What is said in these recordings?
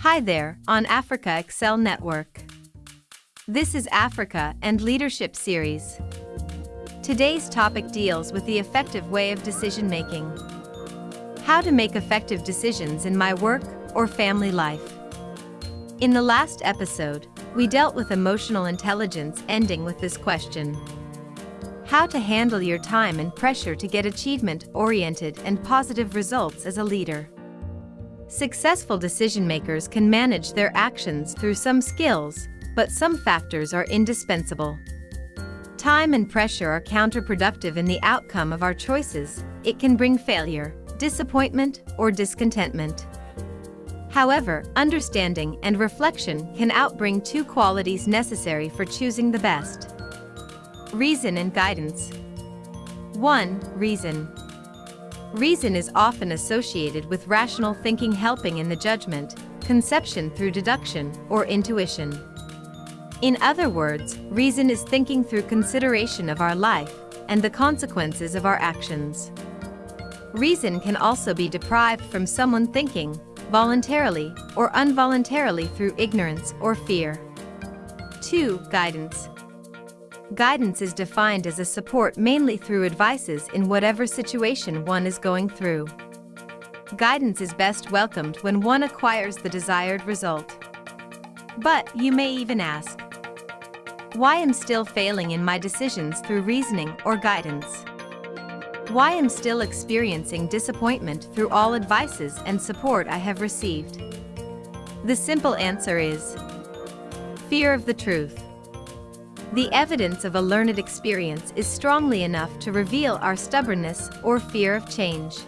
Hi there, on Africa Excel Network. This is Africa and Leadership Series. Today's topic deals with the effective way of decision making. How to make effective decisions in my work or family life. In the last episode, we dealt with emotional intelligence ending with this question. How to handle your time and pressure to get achievement-oriented and positive results as a leader. Successful decision makers can manage their actions through some skills, but some factors are indispensable. Time and pressure are counterproductive in the outcome of our choices. It can bring failure, disappointment, or discontentment. However, understanding and reflection can outbring two qualities necessary for choosing the best. Reason and guidance. 1. Reason. Reason is often associated with rational thinking helping in the judgment, conception through deduction, or intuition. In other words, reason is thinking through consideration of our life and the consequences of our actions. Reason can also be deprived from someone thinking, voluntarily or involuntarily through ignorance or fear. 2. Guidance. Guidance is defined as a support mainly through advices in whatever situation one is going through. Guidance is best welcomed when one acquires the desired result. But you may even ask, why am still failing in my decisions through reasoning or guidance? Why am still experiencing disappointment through all advices and support I have received? The simple answer is fear of the truth. The evidence of a learned experience is strongly enough to reveal our stubbornness or fear of change.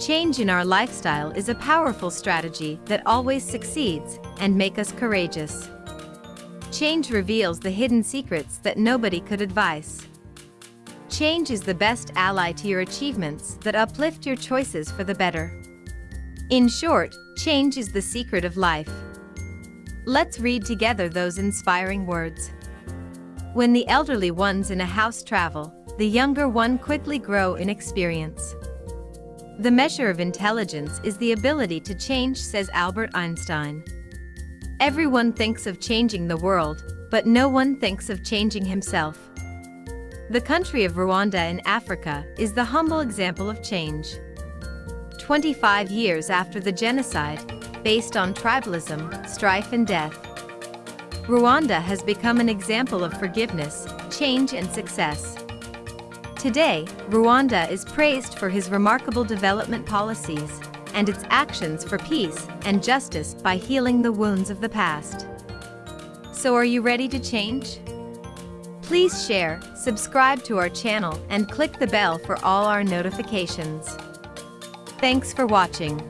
Change in our lifestyle is a powerful strategy that always succeeds and make us courageous. Change reveals the hidden secrets that nobody could advise. Change is the best ally to your achievements that uplift your choices for the better. In short, change is the secret of life. Let's read together those inspiring words. When the elderly ones in a house travel, the younger one quickly grow in experience. The measure of intelligence is the ability to change, says Albert Einstein. Everyone thinks of changing the world, but no one thinks of changing himself. The country of Rwanda in Africa is the humble example of change. 25 years after the genocide, based on tribalism, strife and death, Rwanda has become an example of forgiveness, change and success. Today, Rwanda is praised for his remarkable development policies and its actions for peace and justice by healing the wounds of the past. So are you ready to change? Please share, subscribe to our channel and click the bell for all our notifications. Thanks for watching.